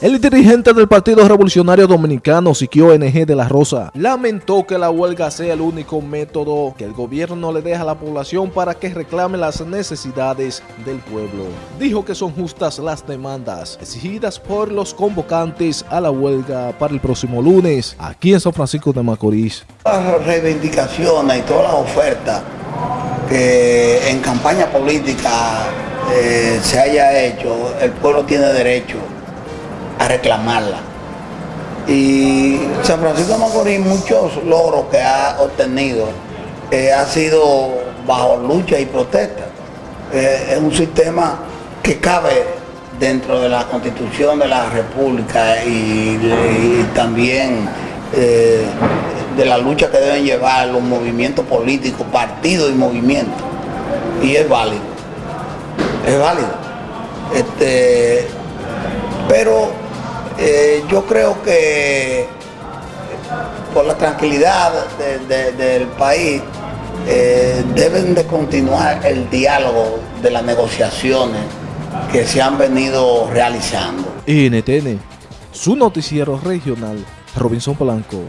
El dirigente del Partido Revolucionario Dominicano, Siquio NG de la Rosa, lamentó que la huelga sea el único método que el gobierno le deja a la población para que reclame las necesidades del pueblo. Dijo que son justas las demandas exigidas por los convocantes a la huelga para el próximo lunes, aquí en San Francisco de Macorís. Las reivindicaciones y todas las ofertas que en campaña política eh, se haya hecho, el pueblo tiene derecho a reclamarla. Y San Francisco de Macorís, muchos logros que ha obtenido, eh, ha sido bajo lucha y protesta. Eh, es un sistema que cabe dentro de la constitución de la república y, también eh, de la lucha que deben llevar los movimientos políticos, partidos y movimientos. Y es válido, es válido. Este, pero eh, yo creo que por la tranquilidad del país eh, deben de continuar el diálogo de las negociaciones que se han venido realizando. NTN, su noticiero regional, Robinson Polanco.